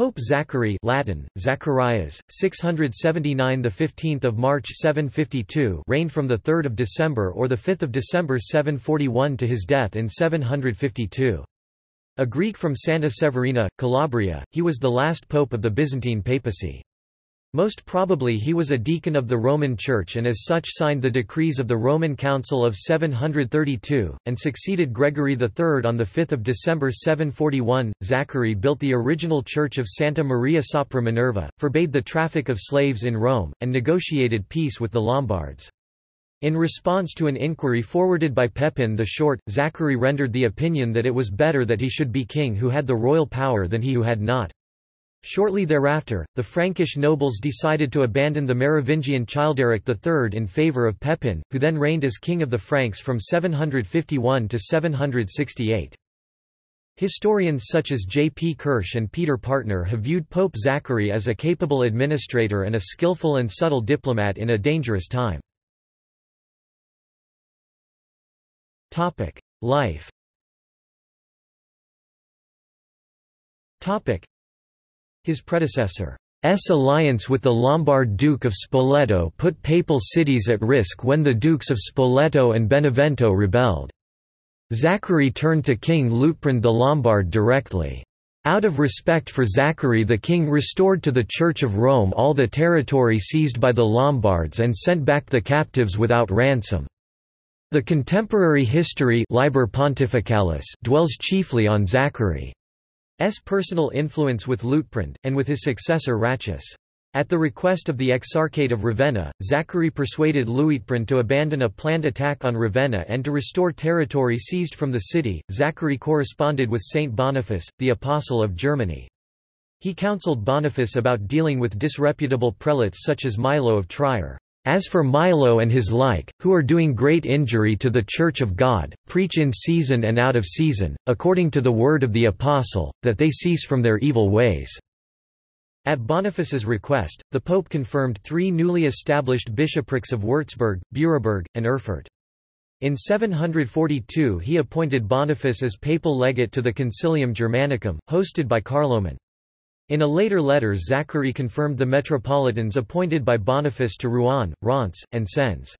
Pope Zachary Latin, Zacharias, 679 the 15th of March 752 reigned from the 3rd of December or the 5th of December 741 to his death in 752. A Greek from Santa Severina, Calabria, he was the last pope of the Byzantine papacy. Most probably he was a deacon of the Roman Church and as such signed the decrees of the Roman Council of 732, and succeeded Gregory III on 5 December 741. Zachary built the original church of Santa Maria sopra Minerva, forbade the traffic of slaves in Rome, and negotiated peace with the Lombards. In response to an inquiry forwarded by Pepin the Short, Zachary rendered the opinion that it was better that he should be king who had the royal power than he who had not. Shortly thereafter, the Frankish nobles decided to abandon the Merovingian Childeric III in favour of Pepin, who then reigned as king of the Franks from 751 to 768. Historians such as J. P. Kirsch and Peter Partner have viewed Pope Zachary as a capable administrator and a skillful and subtle diplomat in a dangerous time. Life his predecessor's alliance with the Lombard Duke of Spoleto put papal cities at risk when the Dukes of Spoleto and Benevento rebelled. Zachary turned to King Liutprand the Lombard directly. Out of respect for Zachary the king restored to the Church of Rome all the territory seized by the Lombards and sent back the captives without ransom. The contemporary history Liber Pontificalis dwells chiefly on Zachary. S personal influence with Liutprand, and with his successor Ratchis. At the request of the Exarchate of Ravenna, Zachary persuaded Liutprand to abandon a planned attack on Ravenna and to restore territory seized from the city. Zachary corresponded with Saint Boniface, the Apostle of Germany. He counseled Boniface about dealing with disreputable prelates such as Milo of Trier. As for Milo and his like, who are doing great injury to the Church of God, preach in season and out of season, according to the word of the Apostle, that they cease from their evil ways." At Boniface's request, the Pope confirmed three newly established bishoprics of Würzburg, Büraburg, and Erfurt. In 742 he appointed Boniface as papal legate to the Concilium Germanicum, hosted by Carloman. In a later letter Zachary confirmed the metropolitans appointed by Boniface to Rouen, Reims, and Sens.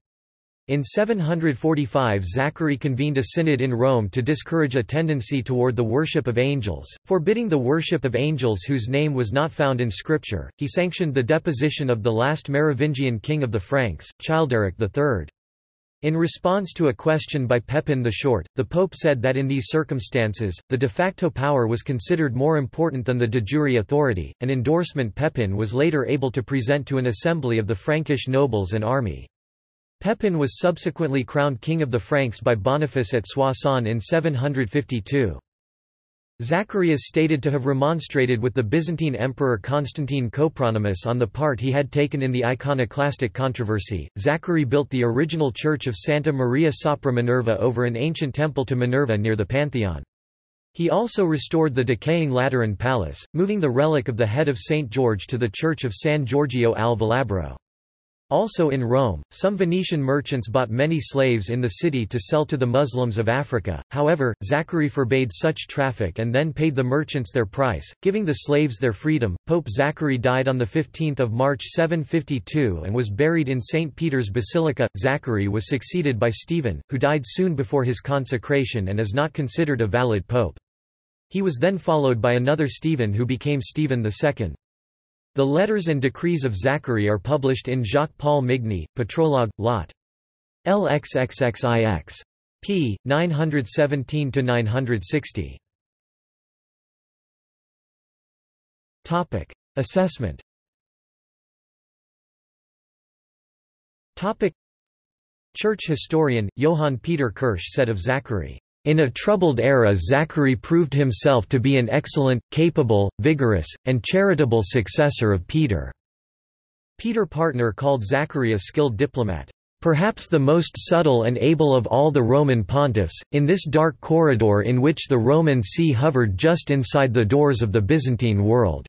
In 745 Zachary convened a synod in Rome to discourage a tendency toward the worship of angels, forbidding the worship of angels whose name was not found in Scripture. He sanctioned the deposition of the last Merovingian king of the Franks, Childeric III. In response to a question by Pepin the Short, the Pope said that in these circumstances, the de facto power was considered more important than the de jure authority, an endorsement Pepin was later able to present to an assembly of the Frankish nobles and army. Pepin was subsequently crowned King of the Franks by Boniface at Soissons in 752. Zachary is stated to have remonstrated with the Byzantine Emperor Constantine Copronymus on the part he had taken in the iconoclastic controversy. Zachary built the original church of Santa Maria sopra Minerva over an ancient temple to Minerva near the Pantheon. He also restored the decaying Lateran palace, moving the relic of the head of St. George to the church of San Giorgio al Velabro. Also in Rome, some Venetian merchants bought many slaves in the city to sell to the Muslims of Africa, however, Zachary forbade such traffic and then paid the merchants their price, giving the slaves their freedom. Pope Zachary died on 15 March 752 and was buried in St. Peter's Basilica. Zachary was succeeded by Stephen, who died soon before his consecration and is not considered a valid pope. He was then followed by another Stephen who became Stephen II. The letters and decrees of Zachary are published in Jacques-Paul Migne, Patrologue, Lot. LXXXIX. p. 917–960. Assessment Church historian, Johann Peter Kirsch said of Zachary, in a troubled era Zachary proved himself to be an excellent, capable, vigorous, and charitable successor of Peter. Peter Partner called Zachary a skilled diplomat. Perhaps the most subtle and able of all the Roman pontiffs, in this dark corridor in which the Roman see hovered just inside the doors of the Byzantine world.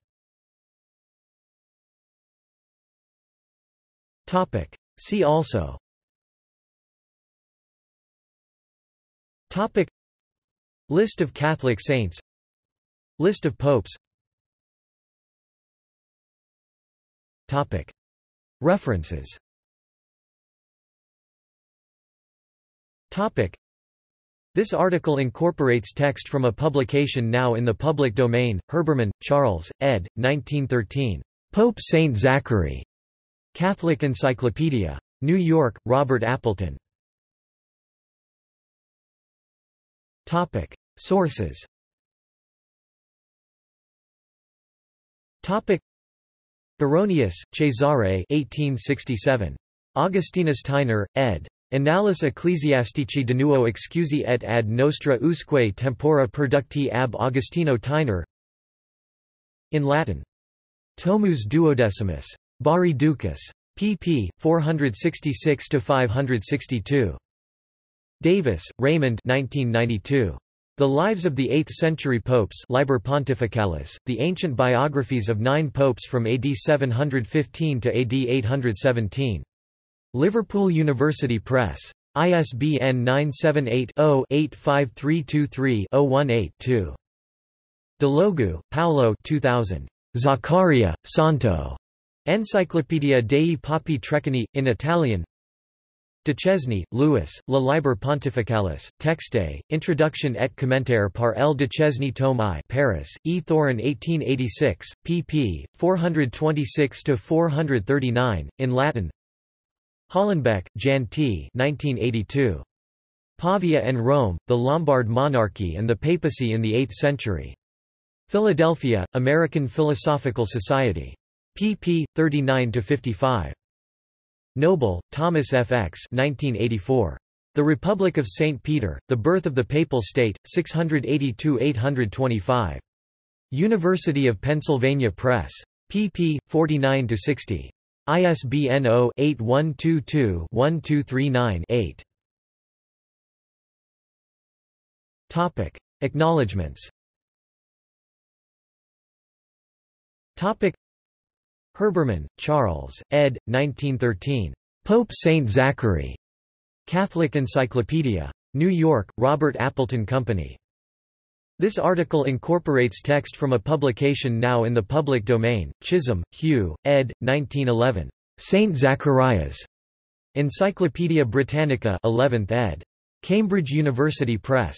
See also Topic List of Catholic saints List of popes Topic References Topic This article incorporates text from a publication now in the public domain, Herbermann, Charles, ed. 1913. Pope Saint Zachary. Catholic Encyclopedia. New York, Robert Appleton. Sources Baronius, Cesare 1867. Augustinus Theiner, ed. Annales Ecclesiastici de nuo excusi et ad nostra usque tempora producti ab Augustino Theiner In Latin. Tomus duodecimus. Barri Ducis. pp. 466–562. Davis, Raymond 1992. The Lives of the Eighth-Century Popes Liber Pontificalis, the ancient biographies of nine popes from AD 715 to AD 817. Liverpool University Press. ISBN 978-0-85323-018-2. Delogu, Paolo 2000. Zaccaria, Santo. Enciclopedia dei Papi Treccani, in Italian Duchesne, Louis, La Liber Pontificalis, Texte, Introduction et commentaire par L. Duchesne Tome I Paris, E. Thorin 1886, pp. 426–439, in Latin Hallenbeck, Jan T. 1982. Pavia and Rome, the Lombard Monarchy and the Papacy in the Eighth Century. Philadelphia, American Philosophical Society. pp. 39–55. Noble, Thomas F. X. 1984. The Republic of St. Peter, The Birth of the Papal State, 682–825. University of Pennsylvania Press. pp. 49–60. ISBN 0-8122-1239-8. Topic. Acknowledgements. Herbermann, Charles, ed. 1913. Pope Saint Zachary. Catholic Encyclopedia. New York, Robert Appleton Company. This article incorporates text from a publication now in the public domain, Chisholm, Hugh, ed. 1911. St. Zacharias. Encyclopædia Britannica 11th ed. Cambridge University Press.